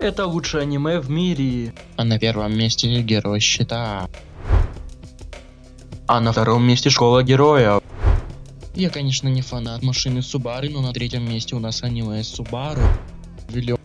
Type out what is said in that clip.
Это лучшее аниме в мире. А на первом месте герой щита. А на втором месте школа героев. Я, конечно, не фанат машины Субары, но на третьем месте у нас аниме Субару.